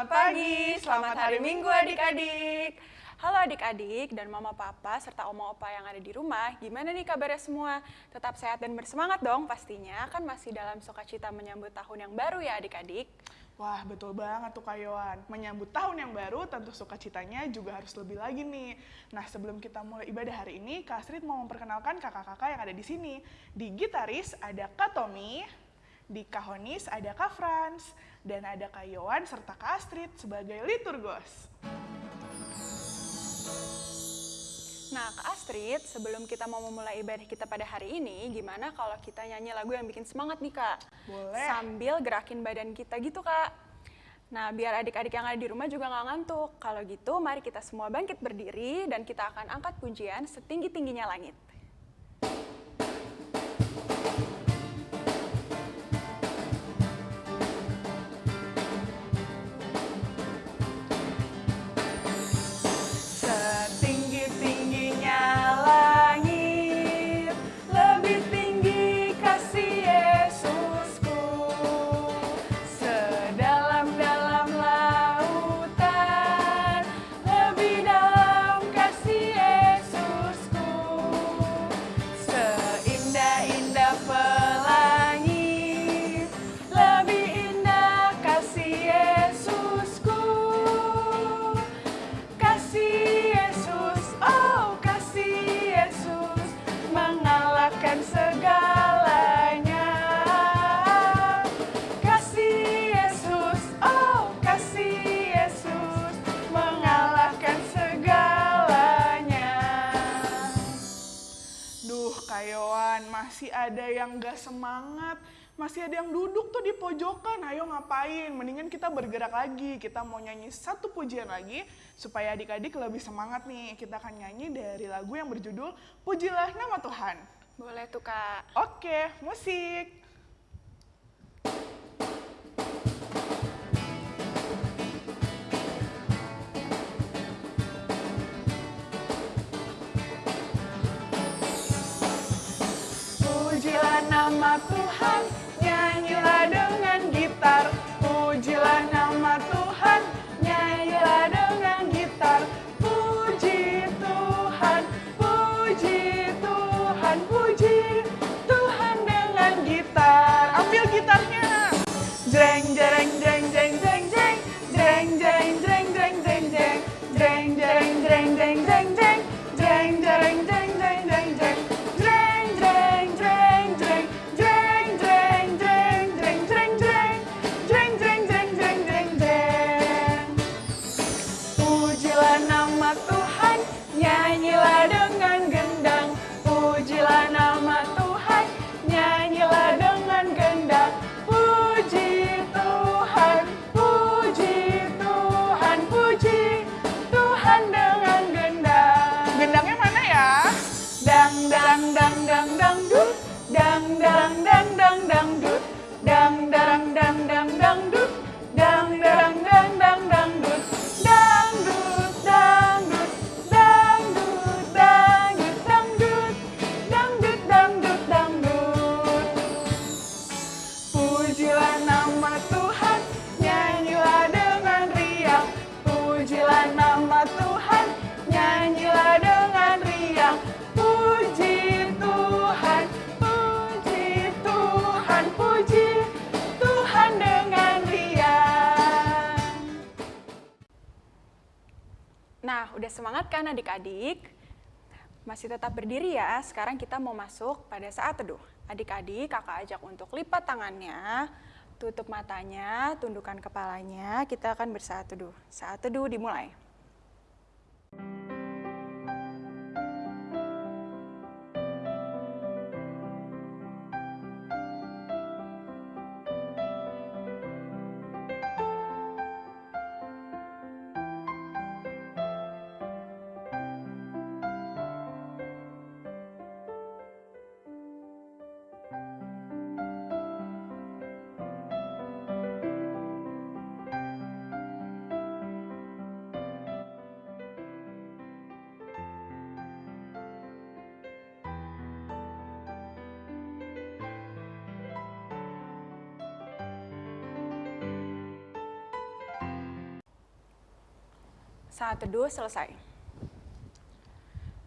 Selamat pagi, selamat hari Minggu adik-adik. Halo adik-adik dan mama papa serta oma opa yang ada di rumah, gimana nih kabarnya semua? Tetap sehat dan bersemangat dong pastinya, kan masih dalam sukacita menyambut tahun yang baru ya adik-adik. Wah, betul banget tuh Kak Yohan. Menyambut tahun yang baru, tentu sukacitanya juga harus lebih lagi nih. Nah, sebelum kita mulai ibadah hari ini, Kak Astrid mau memperkenalkan kakak-kakak yang ada di sini. Di gitaris ada Kak Tommy, di kahonis ada Kak Franz, dan ada Kak serta Kak Astrid sebagai liturgos. Nah, Kak Astrid, sebelum kita mau memulai ibadah kita pada hari ini, gimana kalau kita nyanyi lagu yang bikin semangat nih, Kak? Boleh. Sambil gerakin badan kita gitu, Kak. Nah, biar adik-adik yang ada di rumah juga nggak ngantuk. Kalau gitu, mari kita semua bangkit berdiri dan kita akan angkat pujian setinggi-tingginya langit. Pojokan. Ayo ngapain? Mendingan kita bergerak lagi. Kita mau nyanyi satu pujian lagi supaya adik-adik lebih semangat nih. Kita akan nyanyi dari lagu yang berjudul Pujilah Nama Tuhan. Boleh tuh kak. Oke, musik. Pujilah nama Tuhan, adik-adik? Masih tetap berdiri ya, sekarang kita mau masuk pada saat teduh. Adik-adik, kakak ajak untuk lipat tangannya, tutup matanya, tundukkan kepalanya, kita akan bersaat teduh. Saat teduh dimulai. Saat teduh selesai.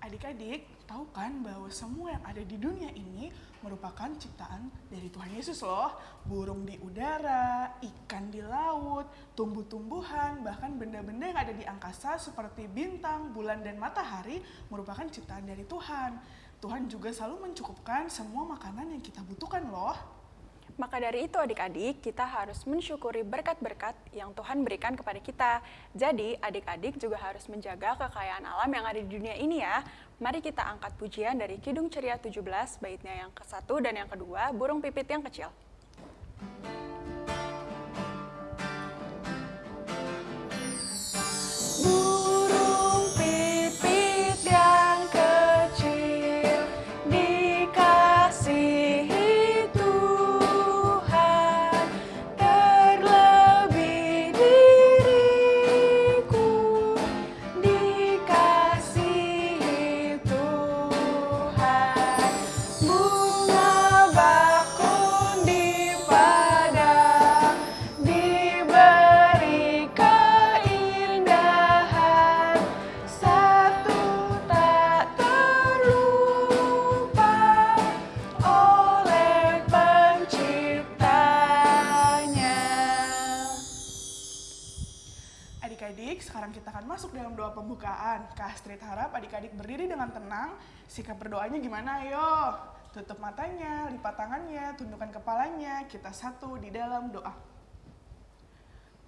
Adik-adik, tahu kan bahwa semua yang ada di dunia ini merupakan ciptaan dari Tuhan Yesus loh. Burung di udara, ikan di laut, tumbuh-tumbuhan, bahkan benda-benda yang ada di angkasa seperti bintang, bulan, dan matahari merupakan ciptaan dari Tuhan. Tuhan juga selalu mencukupkan semua makanan yang kita butuhkan loh. Maka dari itu adik-adik, kita harus mensyukuri berkat-berkat yang Tuhan berikan kepada kita. Jadi adik-adik juga harus menjaga kekayaan alam yang ada di dunia ini ya. Mari kita angkat pujian dari Kidung Ceria 17, baitnya yang ke-1 dan yang kedua, Burung Pipit yang Kecil. Sikap berdoanya gimana? Ayo, tutup matanya, lipat tangannya, tundukkan kepalanya. Kita satu di dalam doa.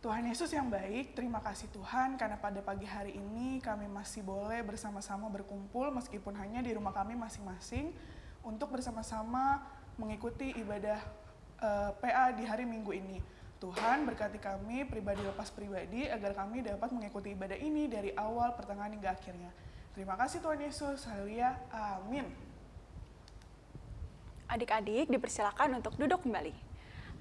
Tuhan Yesus yang baik, terima kasih Tuhan karena pada pagi hari ini kami masih boleh bersama-sama berkumpul meskipun hanya di rumah kami masing-masing untuk bersama-sama mengikuti ibadah eh, PA di hari Minggu ini. Tuhan berkati kami pribadi lepas pribadi agar kami dapat mengikuti ibadah ini dari awal, pertengahan hingga akhirnya. Terima kasih Tuhan Yesus. Haleluya. Amin. Adik-adik dipersilakan untuk duduk kembali.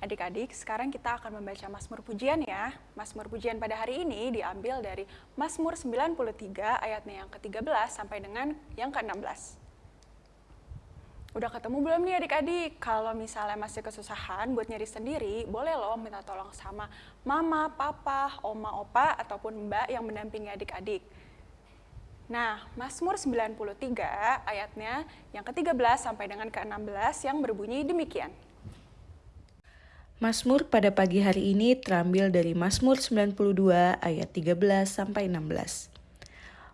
Adik-adik, sekarang kita akan membaca Mazmur Pujian ya. Mazmur Pujian pada hari ini diambil dari Mazmur 93 ayatnya yang ke-13 sampai dengan yang ke-16. Udah ketemu belum nih adik-adik? Kalau misalnya masih kesusahan buat nyari sendiri, boleh loh minta tolong sama mama, papa, oma, opa, ataupun mbak yang mendampingi adik-adik. Nah, Mazmur 93 ayatnya yang ke-13 sampai dengan ke-16 yang berbunyi demikian. Mazmur pada pagi hari ini terambil dari Mazmur 92 ayat 13 sampai 16.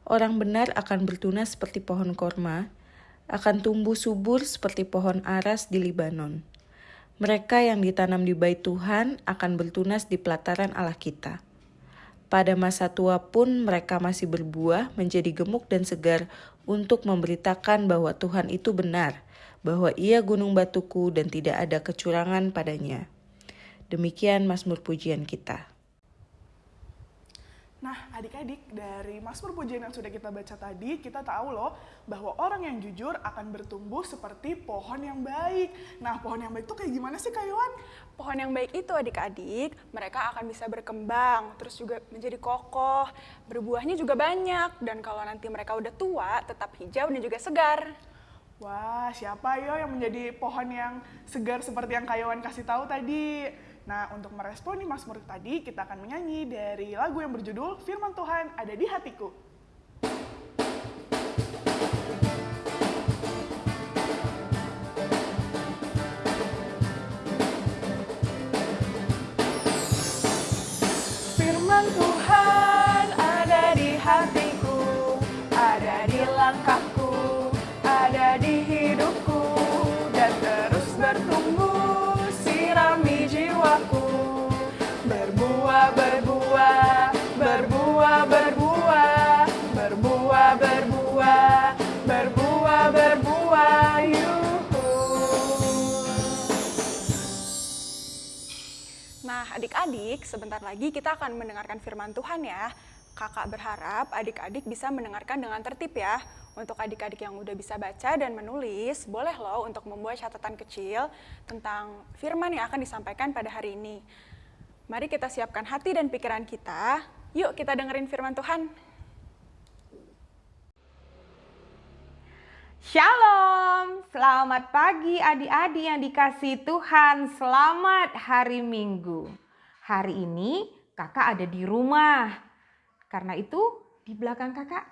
Orang benar akan bertunas seperti pohon korma, akan tumbuh subur seperti pohon aras di Libanon. Mereka yang ditanam di bait Tuhan akan bertunas di pelataran Allah kita. Pada masa tua pun mereka masih berbuah menjadi gemuk dan segar untuk memberitakan bahwa Tuhan itu benar, bahwa ia gunung batuku dan tidak ada kecurangan padanya. Demikian Mazmur pujian kita. Nah, adik-adik, dari Mazmur Pujian yang sudah kita baca tadi, kita tahu loh bahwa orang yang jujur akan bertumbuh seperti pohon yang baik. Nah, pohon yang baik itu kayak gimana sih, Kak Yohan? Pohon yang baik itu adik-adik, mereka akan bisa berkembang, terus juga menjadi kokoh, berbuahnya juga banyak, dan kalau nanti mereka udah tua, tetap hijau dan juga segar. Wah, siapa yo yang menjadi pohon yang segar seperti yang Kak Yohan kasih tahu tadi? Nah, untuk merespon nih Mazmur tadi, kita akan menyanyi dari lagu yang berjudul Firman Tuhan Ada di Hatiku. Adik-adik, sebentar lagi kita akan mendengarkan firman Tuhan ya. Kakak berharap adik-adik bisa mendengarkan dengan tertib ya. Untuk adik-adik yang udah bisa baca dan menulis, boleh loh untuk membuat catatan kecil tentang firman yang akan disampaikan pada hari ini. Mari kita siapkan hati dan pikiran kita. Yuk kita dengerin firman Tuhan. Shalom, selamat pagi adik-adik yang dikasih Tuhan. Selamat hari Minggu. Hari ini kakak ada di rumah. Karena itu di belakang kakak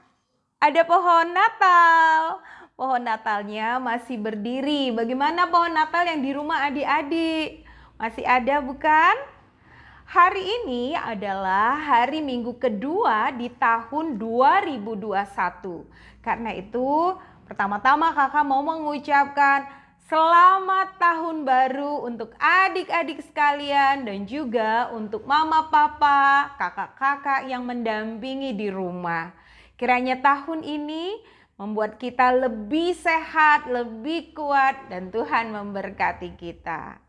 ada pohon Natal. Pohon Natalnya masih berdiri. Bagaimana pohon Natal yang di rumah adik-adik? Masih ada bukan? Hari ini adalah hari minggu kedua di tahun 2021. Karena itu pertama-tama kakak mau mengucapkan selamat tahun baru untuk adik-adik sekalian dan juga untuk mama papa, kakak-kakak yang mendampingi di rumah. Kiranya tahun ini membuat kita lebih sehat, lebih kuat dan Tuhan memberkati kita.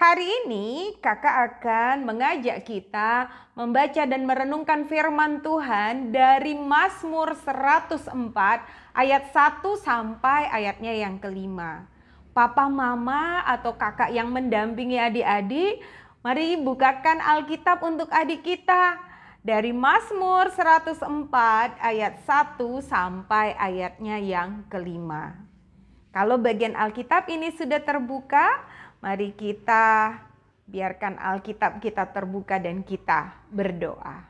Hari ini kakak akan mengajak kita membaca dan merenungkan firman Tuhan dari Mazmur 104 ayat 1 sampai ayatnya yang kelima. Papa, mama atau kakak yang mendampingi adik-adik, mari bukakan Alkitab untuk adik kita. Dari Mazmur 104 ayat 1 sampai ayatnya yang kelima. Kalau bagian Alkitab ini sudah terbuka, Mari kita biarkan Alkitab kita terbuka dan kita berdoa.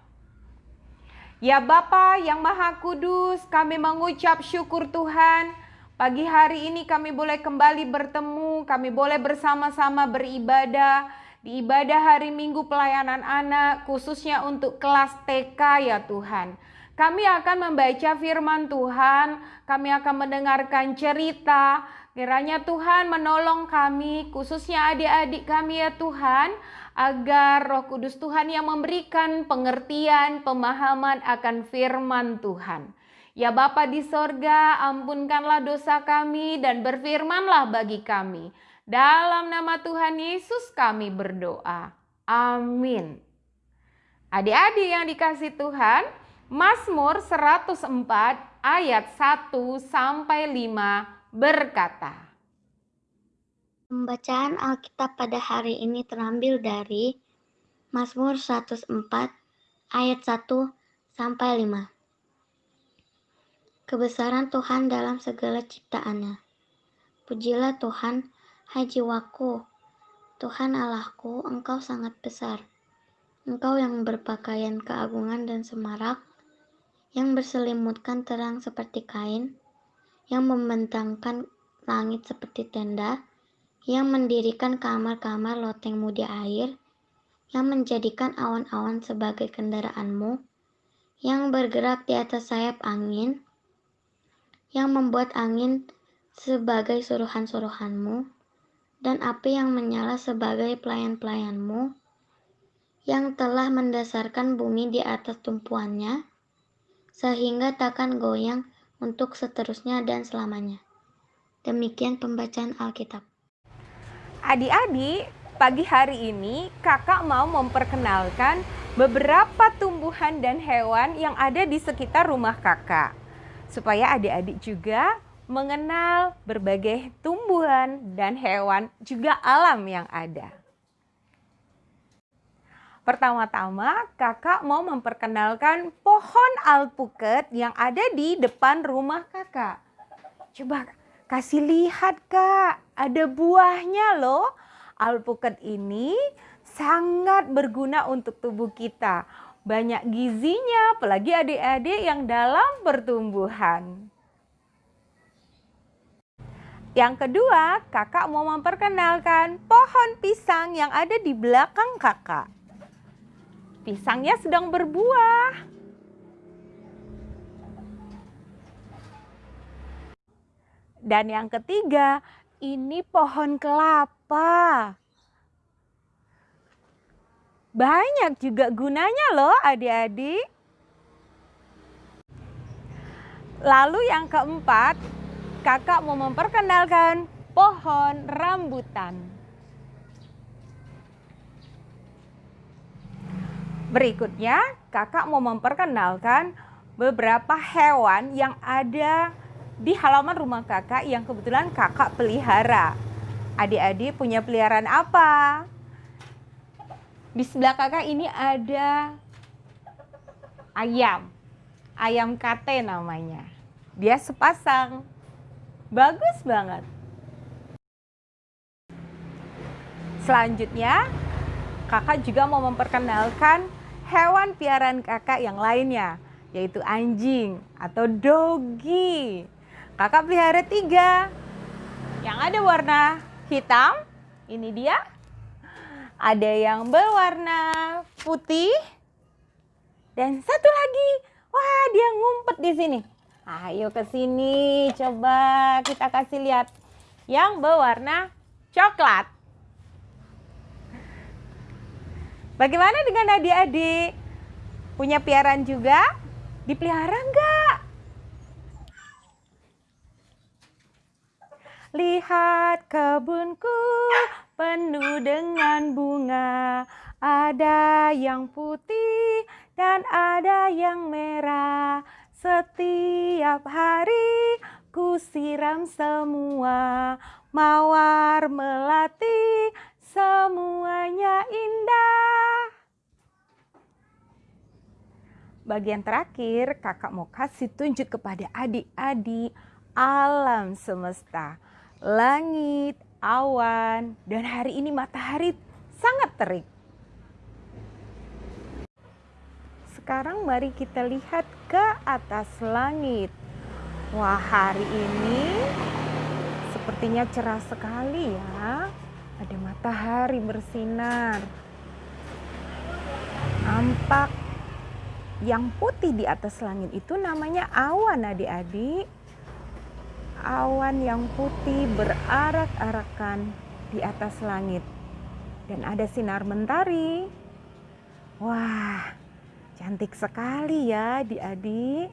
Ya Bapa yang Maha Kudus, kami mengucap syukur Tuhan. Pagi hari ini kami boleh kembali bertemu, kami boleh bersama-sama beribadah di ibadah hari Minggu pelayanan anak, khususnya untuk kelas TK ya Tuhan. Kami akan membaca firman Tuhan, kami akan mendengarkan cerita, Kiranya Tuhan menolong kami, khususnya adik-adik kami ya Tuhan, agar roh kudus Tuhan yang memberikan pengertian, pemahaman akan firman Tuhan. Ya Bapa di sorga, ampunkanlah dosa kami dan berfirmanlah bagi kami. Dalam nama Tuhan Yesus kami berdoa. Amin. Adik-adik yang dikasih Tuhan, Mazmur 104 ayat 1 sampai 5 berkata, Pembacaan Alkitab pada hari ini terambil dari Mazmur 104 ayat 1 sampai 5. Kebesaran Tuhan dalam segala ciptaannya. Pujilah Tuhan, hai jiwaku. Tuhan Allahku, Engkau sangat besar. Engkau yang berpakaian keagungan dan semarak, yang berselimutkan terang seperti kain, yang membentangkan langit seperti tenda, yang mendirikan kamar-kamar lotengmu di air, yang menjadikan awan-awan sebagai kendaraanmu, yang bergerak di atas sayap angin, yang membuat angin sebagai suruhan-suruhanmu, dan api yang menyala sebagai pelayan-pelayanmu, yang telah mendasarkan bumi di atas tumpuannya, sehingga takkan goyang untuk seterusnya dan selamanya. Demikian pembacaan Alkitab. Adik-adik, pagi hari ini kakak mau memperkenalkan beberapa tumbuhan dan hewan yang ada di sekitar rumah kakak. Supaya adik-adik juga mengenal berbagai tumbuhan dan hewan juga alam yang ada. Pertama-tama kakak mau memperkenalkan pohon alpukat yang ada di depan rumah kakak. Coba kasih lihat kak, ada buahnya loh. Alpukat ini sangat berguna untuk tubuh kita. Banyak gizinya, apalagi adik-adik yang dalam pertumbuhan. Yang kedua, kakak mau memperkenalkan pohon pisang yang ada di belakang kakak pisangnya sedang berbuah. Dan yang ketiga, ini pohon kelapa. Banyak juga gunanya loh adik-adik. Lalu yang keempat, kakak mau memperkenalkan pohon rambutan. Berikutnya, kakak mau memperkenalkan beberapa hewan yang ada di halaman rumah kakak yang kebetulan kakak pelihara. Adik-adik punya peliharaan apa? Di sebelah kakak ini ada ayam. Ayam kate namanya. Dia sepasang. Bagus banget. Selanjutnya, kakak juga mau memperkenalkan hewan piaraan kakak yang lainnya. yaitu anjing atau dogi. Kakak pelihara tiga. Yang ada warna hitam, ini dia. Ada yang berwarna putih. Dan satu lagi, wah dia ngumpet di sini. Ayo ke sini, coba kita kasih lihat. Yang berwarna coklat. Bagaimana dengan adik-adik? Punya piaraan juga? Dipelihara enggak? Lihat kebunku penuh dengan bunga, ada yang putih dan ada yang merah. Setiap hari ku siram semua, mawar melati, semuanya indah. Bagian terakhir, kakak mau kasih tunjuk kepada adik-adik alam semesta langit, awan, dan hari ini matahari sangat terik. Sekarang mari kita lihat ke atas langit. Wah, hari ini sepertinya cerah sekali ya. Ada matahari bersinar. Nampak yang putih di atas langit itu namanya awan adik-adik awan yang putih berarak-arakan di atas langit. Dan ada sinar mentari. Wah, cantik sekali ya adik-adik.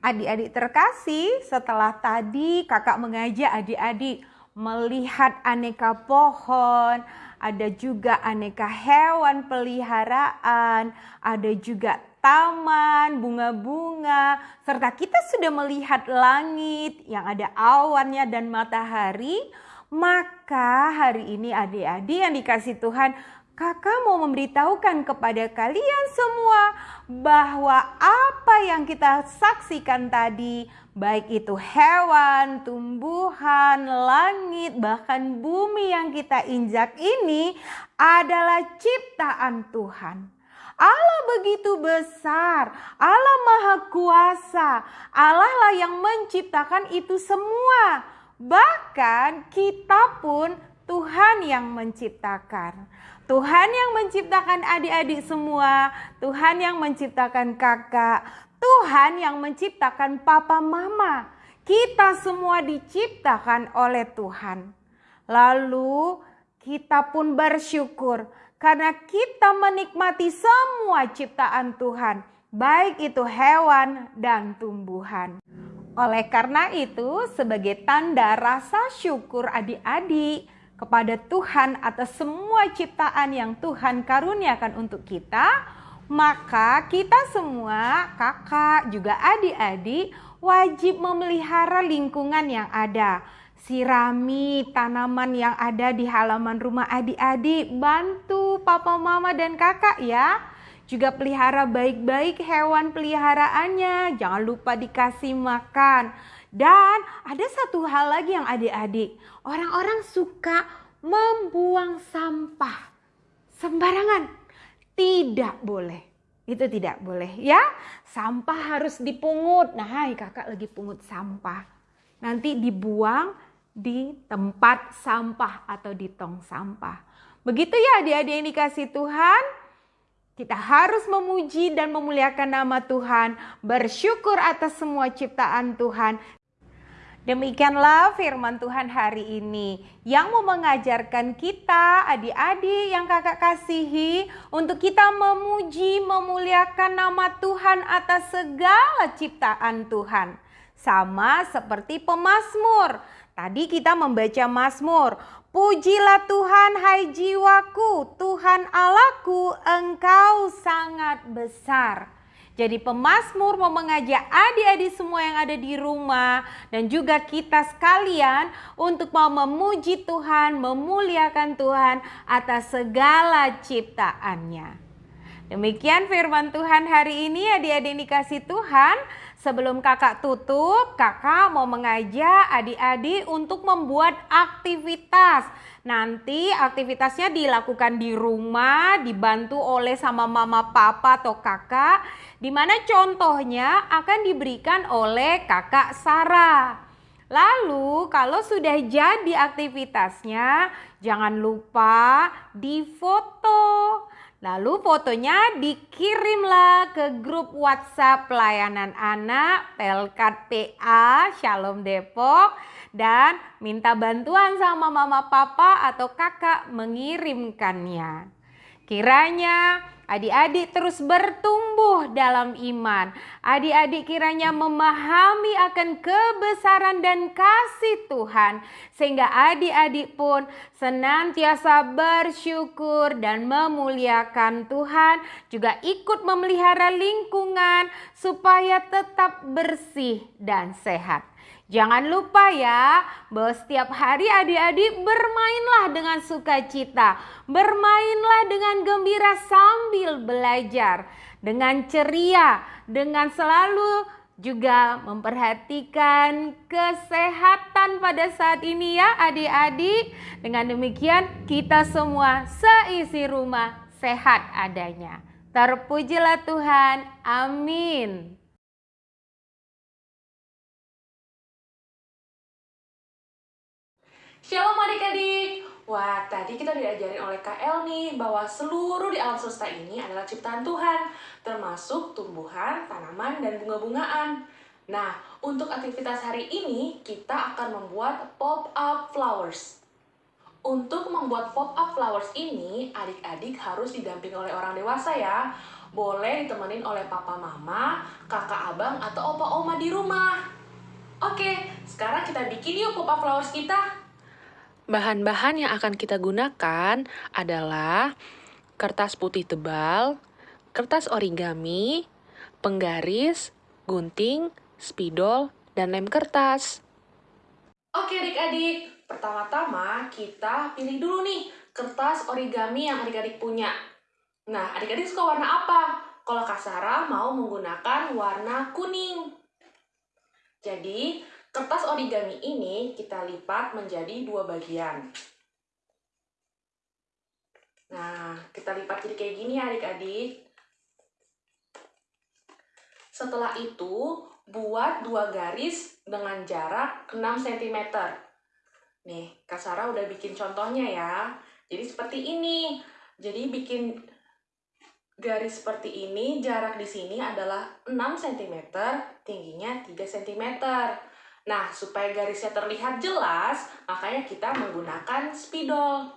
Adik-adik terkasih, setelah tadi kakak mengajak adik-adik melihat aneka pohon, ada juga aneka hewan peliharaan, ada juga taman, bunga-bunga, serta kita sudah melihat langit yang ada awannya dan matahari, maka hari ini adik-adik yang dikasih Tuhan, kakak mau memberitahukan kepada kalian semua bahwa apa yang kita saksikan tadi, baik itu hewan, tumbuhan, langit, bahkan bumi yang kita injak ini adalah ciptaan Tuhan. Allah begitu besar, Allah Maha Kuasa, Allah lah yang menciptakan itu semua. Bahkan kita pun Tuhan yang menciptakan. Tuhan yang menciptakan adik-adik semua, Tuhan yang menciptakan kakak, Tuhan yang menciptakan papa mama. Kita semua diciptakan oleh Tuhan. Lalu kita pun bersyukur karena kita menikmati semua ciptaan Tuhan, baik itu hewan dan tumbuhan. Oleh karena itu, sebagai tanda rasa syukur adik-adik kepada Tuhan atas semua ciptaan yang Tuhan karuniakan untuk kita, maka kita semua, kakak juga adik-adik, wajib memelihara lingkungan yang ada sirami tanaman yang ada di halaman rumah adik-adik. Bantu papa, mama, dan kakak ya. Juga pelihara baik-baik hewan peliharaannya. Jangan lupa dikasih makan. Dan ada satu hal lagi yang adik-adik. Orang-orang suka membuang sampah sembarangan. Tidak boleh. Itu tidak boleh ya. Sampah harus dipungut. Nah, hai kakak lagi pungut sampah. Nanti dibuang di tempat sampah atau di tong sampah. Begitu ya adik-adik yang dikasih Tuhan. Kita harus memuji dan memuliakan nama Tuhan, bersyukur atas semua ciptaan Tuhan. Demikianlah firman Tuhan hari ini yang mau mengajarkan kita, adik-adik yang kakak kasihi, untuk kita memuji, memuliakan nama Tuhan atas segala ciptaan Tuhan. Sama seperti pemazmur. Tadi kita membaca Mazmur. Pujilah Tuhan hai jiwaku, Tuhan Allahku, engkau sangat besar. Jadi pemazmur mau mengajak adik-adik semua yang ada di rumah dan juga kita sekalian untuk mau memuji Tuhan, memuliakan Tuhan atas segala ciptaannya. Demikian firman Tuhan hari ini adik-adik dikasih Tuhan. Sebelum kakak tutup, kakak mau mengajak adik-adik untuk membuat aktivitas. Nanti aktivitasnya dilakukan di rumah, dibantu oleh sama mama, papa, atau kakak. Di mana contohnya akan diberikan oleh kakak Sarah. Lalu kalau sudah jadi aktivitasnya, jangan lupa difoto. Lalu fotonya dikirimlah ke grup WhatsApp pelayanan anak Pelkat PA Shalom Depok dan minta bantuan sama mama papa atau kakak mengirimkannya. Kiranya Adik-adik terus bertumbuh dalam iman. Adik-adik kiranya memahami akan kebesaran dan kasih Tuhan. Sehingga adik-adik pun senantiasa bersyukur dan memuliakan Tuhan. Juga ikut memelihara lingkungan supaya tetap bersih dan sehat. Jangan lupa ya, bahwa setiap hari adik-adik bermainlah dengan sukacita, bermainlah dengan gembira sambil belajar, dengan ceria, dengan selalu juga memperhatikan kesehatan pada saat ini ya adik-adik. Dengan demikian kita semua seisi rumah sehat adanya. Terpujilah Tuhan. Amin. Shalom adik-adik. Wah, tadi kita diajarin oleh KL nih bahwa seluruh di alam semesta ini adalah ciptaan Tuhan, termasuk tumbuhan, tanaman, dan bunga-bungaan. Nah, untuk aktivitas hari ini kita akan membuat pop-up flowers. Untuk membuat pop-up flowers ini, adik-adik harus didampingi oleh orang dewasa ya. Boleh ditemenin oleh papa mama, kakak abang, atau opa oma di rumah. Oke, sekarang kita bikin yuk pop-up flowers kita. Bahan-bahan yang akan kita gunakan adalah kertas putih tebal, kertas origami, penggaris, gunting, spidol, dan lem kertas. Oke adik-adik, pertama-tama kita pilih dulu nih kertas origami yang adik-adik punya. Nah, adik-adik suka warna apa? Kalau Kak Sarah mau menggunakan warna kuning. Jadi, Kertas origami ini kita lipat menjadi dua bagian. Nah, kita lipat jadi kayak gini adik-adik. Setelah itu, buat dua garis dengan jarak 6 cm. Nih, Kak Sarah udah bikin contohnya ya. Jadi seperti ini. Jadi bikin garis seperti ini, jarak di sini adalah 6 cm, tingginya 3 cm. Nah, supaya garisnya terlihat jelas, makanya kita menggunakan spidol.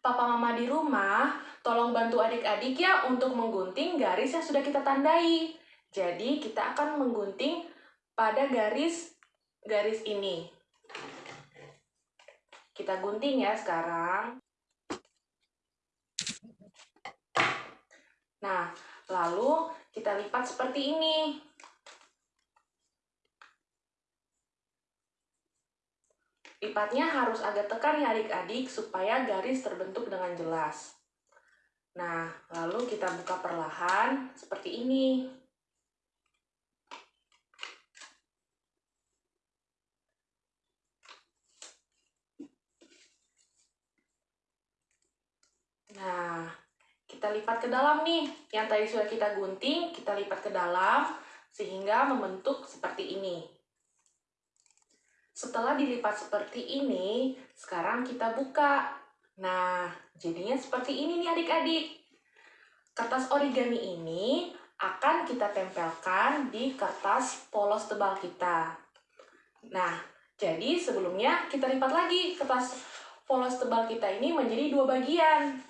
Papa mama di rumah, tolong bantu adik-adik ya untuk menggunting garis yang sudah kita tandai. Jadi, kita akan menggunting pada garis garis ini. Kita gunting ya sekarang. Nah, lalu kita lipat seperti ini. Lipatnya harus agak tekan ya adik-adik supaya garis terbentuk dengan jelas. Nah, lalu kita buka perlahan seperti ini. Nah, kita lipat ke dalam nih. Yang tadi sudah kita gunting, kita lipat ke dalam sehingga membentuk seperti ini. Setelah dilipat seperti ini, sekarang kita buka. Nah, jadinya seperti ini nih adik-adik. Kertas origami ini akan kita tempelkan di kertas polos tebal kita. Nah, jadi sebelumnya kita lipat lagi kertas polos tebal kita ini menjadi dua bagian.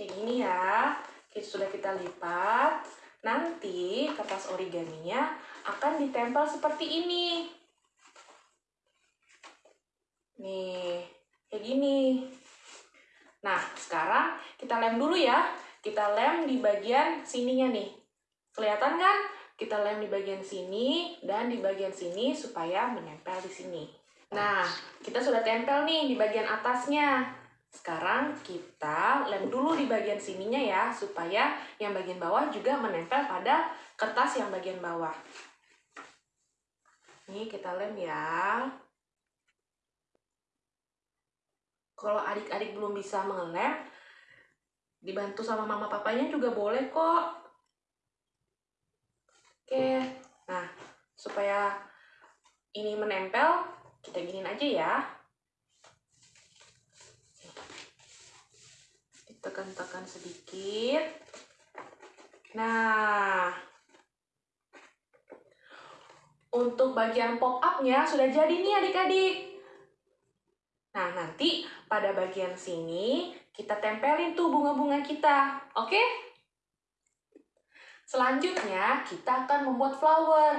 Kayak gini ya sudah kita lipat, nanti kertas origaminya akan ditempel seperti ini. Nih, kayak gini. Nah, sekarang kita lem dulu ya. Kita lem di bagian sininya nih. Kelihatan kan? Kita lem di bagian sini dan di bagian sini supaya menempel di sini. Nah, kita sudah tempel nih di bagian atasnya. Sekarang kita lem dulu di bagian sininya ya, supaya yang bagian bawah juga menempel pada kertas yang bagian bawah. Ini kita lem ya. Kalau adik-adik belum bisa mengelem, dibantu sama mama papanya juga boleh kok. Oke, nah supaya ini menempel, kita giniin aja ya. Ditekan-tekan sedikit. Nah, untuk bagian pop up-nya sudah jadi nih adik-adik. Nah, nanti pada bagian sini kita tempelin tuh bunga-bunga kita. Oke? Selanjutnya, kita akan membuat flower.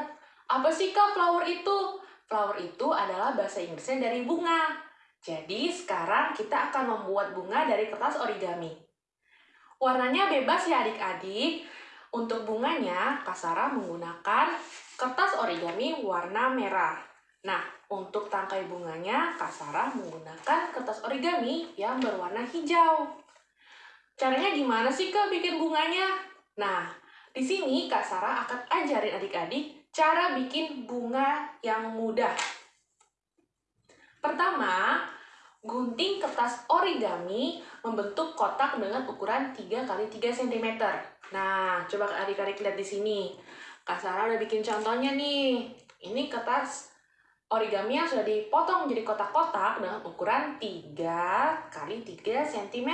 Apa sih kak flower itu? Flower itu adalah bahasa Inggrisnya dari bunga. Jadi, sekarang kita akan membuat bunga dari kertas origami. Warnanya bebas ya adik-adik. Untuk bunganya, Kak Sarah menggunakan kertas origami warna merah. Nah, untuk tangkai bunganya, Kak Sarah menggunakan kertas origami yang berwarna hijau. Caranya gimana sih Kak bikin bunganya? Nah, di sini Kak Sarah akan ajarin adik-adik cara bikin bunga yang mudah. Pertama, gunting kertas origami membentuk kotak dengan ukuran 3 x 3 cm. Nah, coba adik-adik lihat di sini. Kak Sarah udah bikin contohnya nih. Ini kertas origami yang sudah dipotong menjadi kotak-kotak dengan ukuran 3 kali 3 cm.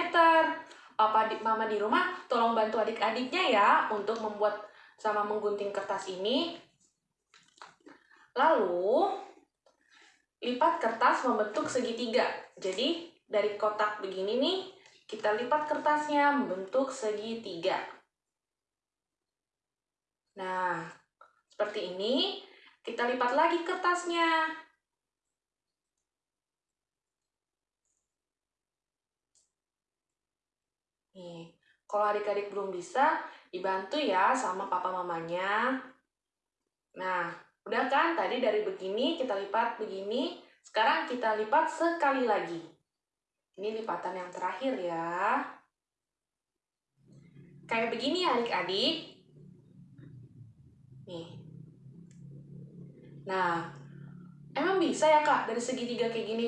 Papa di, mama di rumah tolong bantu adik-adiknya ya untuk membuat sama menggunting kertas ini. Lalu, lipat kertas membentuk segitiga. Jadi, dari kotak begini nih, kita lipat kertasnya membentuk segitiga. Nah, seperti ini. Kita lipat lagi kertasnya. Nih, kalau adik-adik belum bisa, dibantu ya sama papa mamanya. Nah, udah kan tadi dari begini kita lipat begini, sekarang kita lipat sekali lagi. Ini lipatan yang terakhir ya. Kayak begini ya adik-adik. Nih. Nah, emang bisa ya kak dari segitiga kayak gini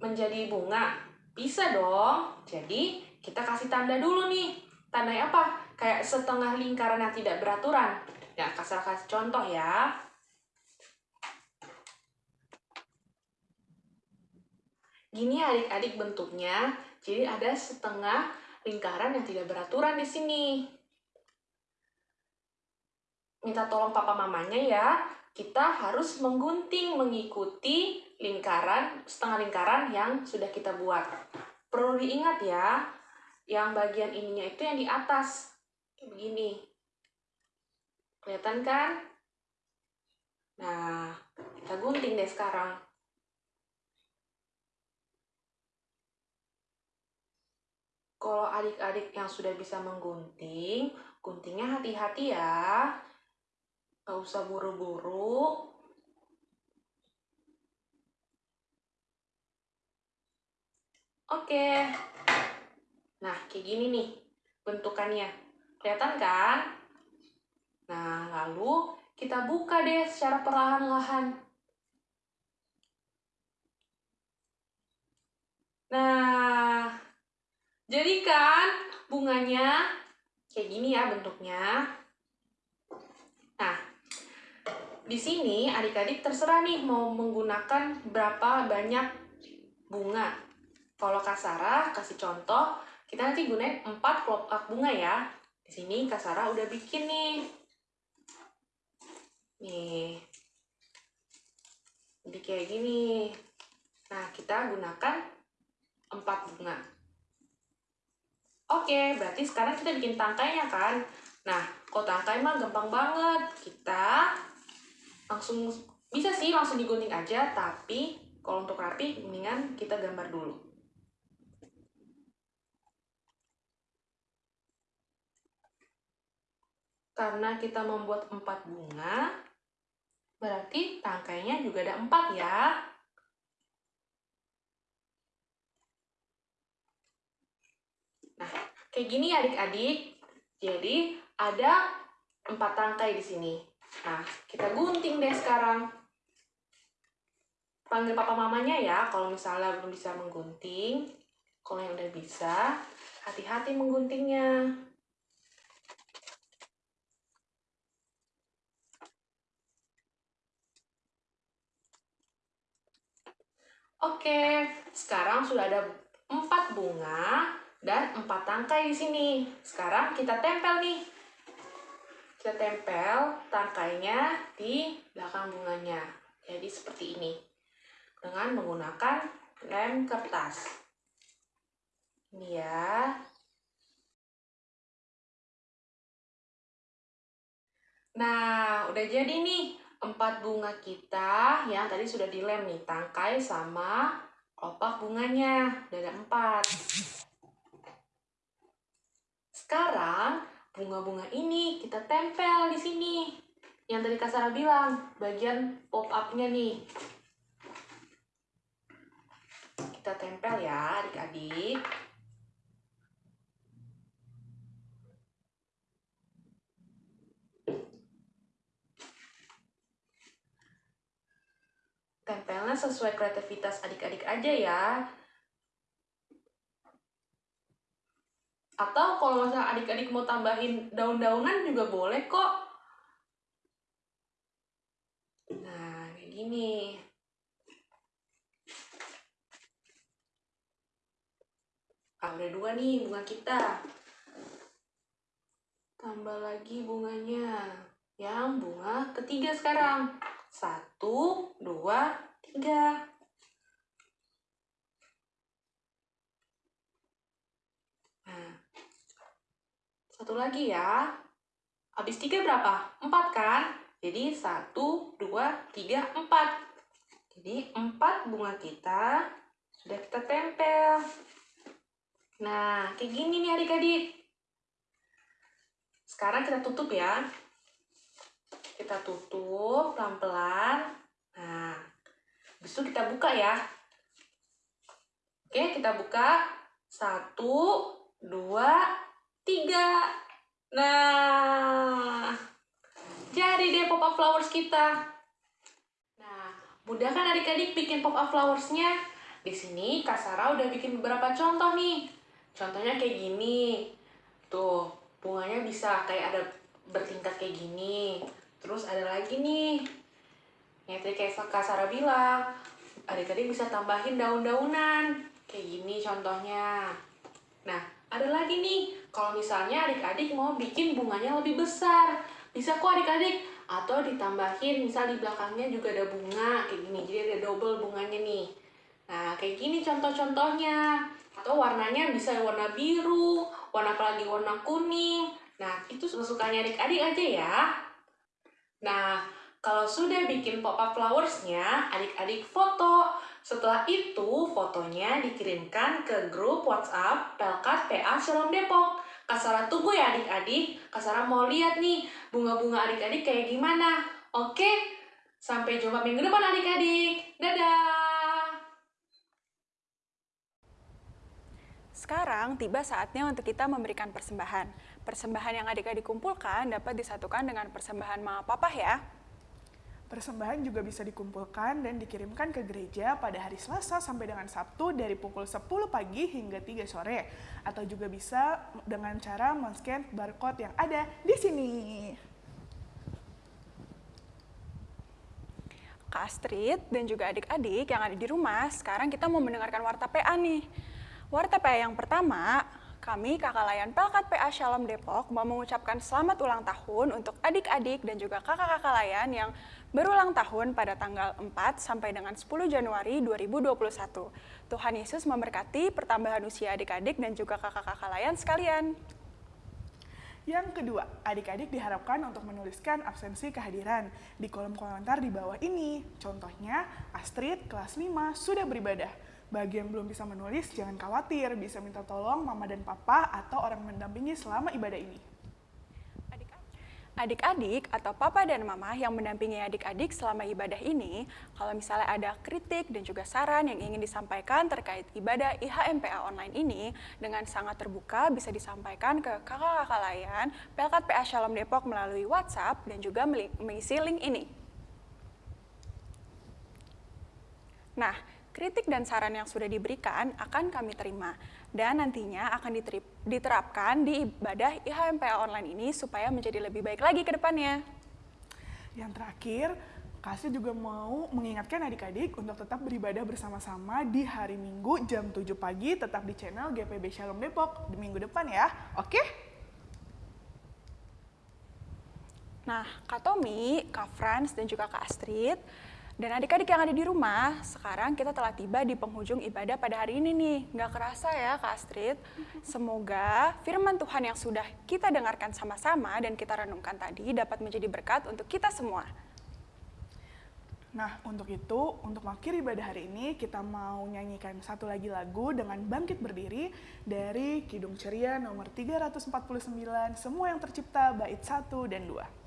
menjadi bunga? Bisa dong. Jadi kita kasih tanda dulu nih. Tandanya apa? Kayak setengah lingkaran yang tidak beraturan. Ya, kasih contoh ya. Gini adik-adik bentuknya. Jadi ada setengah lingkaran yang tidak beraturan di sini minta tolong papa mamanya ya, kita harus menggunting mengikuti lingkaran, setengah lingkaran yang sudah kita buat. Perlu diingat ya, yang bagian ininya itu yang di atas. Begini. Kelihatan kan? Nah, kita gunting deh sekarang. Kalau adik-adik yang sudah bisa menggunting, guntingnya hati-hati ya Gak usah buru-buru. Oke. Nah, kayak gini nih bentukannya. Kelihatan kan? Nah, lalu kita buka deh secara perlahan-lahan. Nah, jadi kan bunganya kayak gini ya bentuknya. Nah, di sini adik-adik terserah nih mau menggunakan berapa banyak bunga. Kalau Kak Sarah kasih contoh, kita nanti gunain 4 kelopak bunga ya. Di sini Kak Sarah udah bikin nih. Nih. Jadi kayak gini. Nah, kita gunakan 4 bunga. Oke, berarti sekarang kita bikin tangkainya kan? Nah, kalau tangkai mah gampang banget. Kita langsung bisa sih langsung digunting aja tapi kalau untuk rapi mendingan kita gambar dulu karena kita membuat empat bunga berarti tangkainya juga ada empat ya kayak gini adik-adik. Jadi ada empat tangkai di sini. Nah, kita gunting deh sekarang. Panggil papa mamanya ya, kalau misalnya belum bisa menggunting. Kalau yang udah bisa, hati-hati mengguntingnya. Oke, sekarang sudah ada empat bunga dan empat tangkai di sini. Sekarang kita tempel nih. Kita tempel tangkainya di belakang bunganya. Jadi seperti ini. Dengan menggunakan lem kertas. Ini ya. Nah, udah jadi nih empat bunga kita yang tadi sudah dilem nih tangkai sama kelopak bunganya udah ada empat sekarang bunga-bunga ini kita tempel di sini. Yang tadi Kak Sarah bilang bagian pop up-nya nih. Kita tempel ya adik-adik. Tempelnya sesuai kreativitas adik-adik aja ya. Atau kalau misalnya adik-adik mau tambahin daun-daunan juga boleh kok. Nah, kayak gini. Ah, dua nih bunga kita. Tambah lagi bunganya. Yang bunga ketiga sekarang. Satu, dua, tiga. Satu lagi ya. Habis tiga berapa? Empat kan? Jadi satu, dua, tiga, empat. Jadi empat bunga kita sudah kita tempel. Nah, kayak gini nih adik-adik. Sekarang kita tutup ya kita tutup pelan-pelan. Nah, itu kita buka ya. Oke, kita buka. Satu, dua, tiga. Nah, jadi deh pop-up flowers kita. Nah, mudah kan adik-adik bikin pop-up flowersnya? Di sini Kak Sarah udah bikin beberapa contoh nih. Contohnya kayak gini. Tuh, bunganya bisa kayak ada bertingkat kayak gini. Terus ada lagi nih, yang tadi kayak Kak Sarah bilang, adik-adik bisa tambahin daun-daunan. Kayak gini contohnya. Nah, ada lagi nih, kalau misalnya adik-adik mau bikin bunganya lebih besar. Bisa kok adik-adik, atau ditambahin, misal di belakangnya juga ada bunga, kayak gini. Jadi ada double bunganya nih. Nah, kayak gini contoh-contohnya. Atau warnanya bisa warna biru, warna apalagi warna kuning. Nah, itu sukanya adik-adik aja ya. Nah, kalau sudah bikin pop-up flowersnya, adik-adik foto. Setelah itu, fotonya dikirimkan ke grup WhatsApp Pelkat PA Shalom Depok. Kasara tunggu ya adik-adik. Kasara mau lihat nih bunga-bunga adik-adik kayak gimana. Oke, sampai jumpa minggu depan adik-adik. Dadah! Sekarang tiba saatnya untuk kita memberikan persembahan. Persembahan yang adik-adik kumpulkan dapat disatukan dengan persembahan mama papa ya. Persembahan juga bisa dikumpulkan dan dikirimkan ke gereja pada hari Selasa sampai dengan Sabtu dari pukul 10 pagi hingga 3 sore. Atau juga bisa dengan cara men-scan barcode yang ada di sini. Kak Astrid dan juga adik-adik yang ada di rumah, sekarang kita mau mendengarkan Warta PA nih. Warta PA yang pertama, kami Kakak Layan Pelkat PA Shalom Depok mau mengucapkan selamat ulang tahun untuk adik-adik dan juga kakak-kakak layan yang berulang tahun pada tanggal 4 sampai dengan 10 Januari 2021. Tuhan Yesus memberkati pertambahan usia adik-adik dan juga kakak-kakak layan sekalian. Yang kedua, adik-adik diharapkan untuk menuliskan absensi kehadiran di kolom komentar di bawah ini. Contohnya, Astrid kelas 5 sudah beribadah. Bagi yang belum bisa menulis, jangan khawatir, bisa minta tolong mama dan papa atau orang mendampingi selama ibadah ini. Adik-adik atau papa dan mama yang mendampingi adik-adik selama ibadah ini, kalau misalnya ada kritik dan juga saran yang ingin disampaikan terkait ibadah IHMPA online ini, dengan sangat terbuka bisa disampaikan ke kakak-kakak layan Pelkat PA Shalom Depok melalui WhatsApp dan juga mengisi link ini. Nah, kritik dan saran yang sudah diberikan akan kami terima dan nantinya akan diterapkan di ibadah IHMPA online ini supaya menjadi lebih baik lagi ke depannya. Yang terakhir, Kasih juga mau mengingatkan adik-adik untuk tetap beribadah bersama-sama di hari Minggu jam 7 pagi tetap di channel GPB Shalom Depok di minggu depan ya. Oke? Nah, Kak Tommy, Kak Franz, dan juga Kak Astrid dan adik-adik yang ada di rumah, sekarang kita telah tiba di penghujung ibadah pada hari ini nih. Nggak kerasa ya Kak Astrid? Semoga firman Tuhan yang sudah kita dengarkan sama-sama dan kita renungkan tadi dapat menjadi berkat untuk kita semua. Nah, untuk itu, untuk mengakhiri ibadah hari ini, kita mau nyanyikan satu lagi lagu dengan Bangkit Berdiri dari Kidung Ceria nomor 349, Semua yang Tercipta, bait 1 dan 2.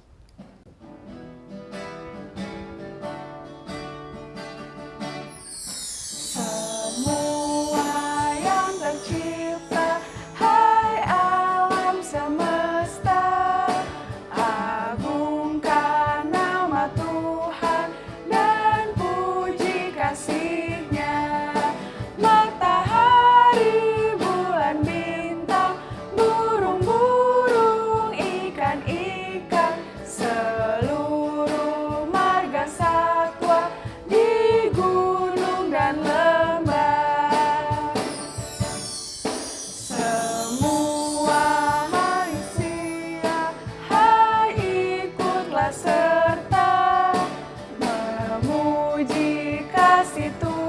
Jika kasih Tuhan.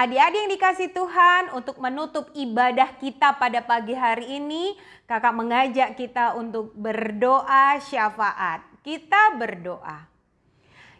Adik-adik yang dikasih Tuhan, untuk menutup ibadah kita pada pagi hari ini, kakak mengajak kita untuk berdoa syafaat. Kita berdoa.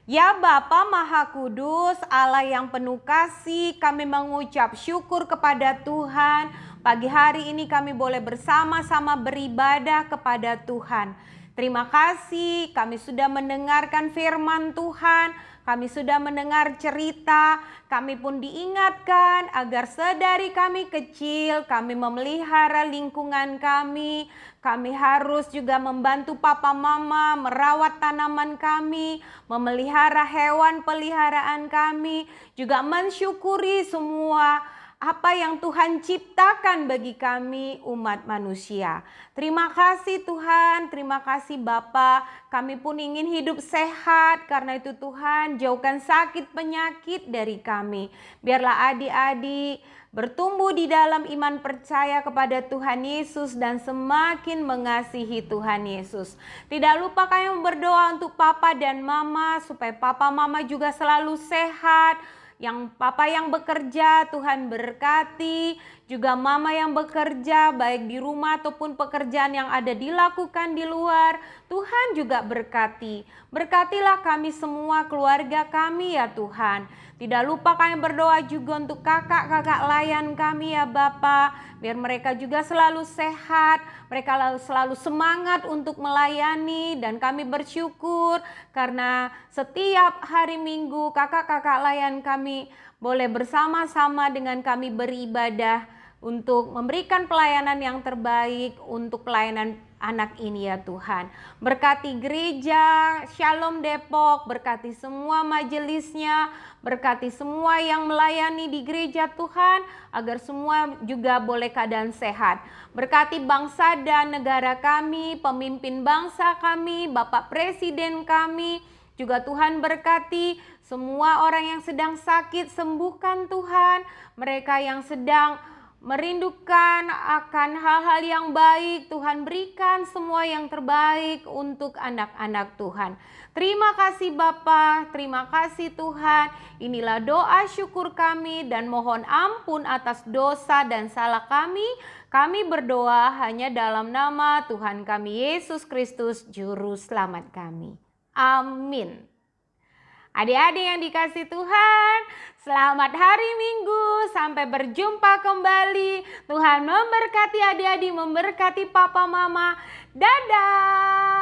Ya Bapa Maha Kudus, Allah yang penuh kasih, kami mengucap syukur kepada Tuhan. Pagi hari ini kami boleh bersama-sama beribadah kepada Tuhan. Terima kasih kami sudah mendengarkan firman Tuhan kami sudah mendengar cerita, kami pun diingatkan agar sedari kami kecil, kami memelihara lingkungan kami. Kami harus juga membantu papa mama merawat tanaman kami, memelihara hewan peliharaan kami, juga mensyukuri semua apa yang Tuhan ciptakan bagi kami umat manusia. Terima kasih Tuhan, terima kasih Bapa. Kami pun ingin hidup sehat karena itu Tuhan jauhkan sakit penyakit dari kami. Biarlah adik-adik bertumbuh di dalam iman percaya kepada Tuhan Yesus dan semakin mengasihi Tuhan Yesus. Tidak lupa kami berdoa untuk papa dan mama supaya papa mama juga selalu sehat, yang papa yang bekerja Tuhan berkati, juga mama yang bekerja baik di rumah ataupun pekerjaan yang ada dilakukan di luar, Tuhan juga berkati. Berkatilah kami semua keluarga kami ya Tuhan. Tidak lupa kami berdoa juga untuk kakak-kakak layan kami ya Bapak. Biar mereka juga selalu sehat, mereka selalu semangat untuk melayani dan kami bersyukur karena setiap hari minggu kakak-kakak layan kami boleh bersama-sama dengan kami beribadah untuk memberikan pelayanan yang terbaik untuk pelayanan anak ini ya Tuhan. Berkati gereja Shalom Depok, berkati semua majelisnya, berkati semua yang melayani di gereja Tuhan, agar semua juga boleh keadaan sehat. Berkati bangsa dan negara kami, pemimpin bangsa kami, Bapak Presiden kami, juga Tuhan berkati semua orang yang sedang sakit, sembuhkan Tuhan. Mereka yang sedang merindukan akan hal-hal yang baik. Tuhan berikan semua yang terbaik untuk anak-anak Tuhan. Terima kasih Bapa, terima kasih Tuhan. Inilah doa syukur kami dan mohon ampun atas dosa dan salah kami. Kami berdoa hanya dalam nama Tuhan kami Yesus Kristus juru selamat kami. Amin. Adik-adik yang dikasih Tuhan, Selamat hari Minggu, sampai berjumpa kembali. Tuhan memberkati adik-adik, memberkati papa mama. Dadah!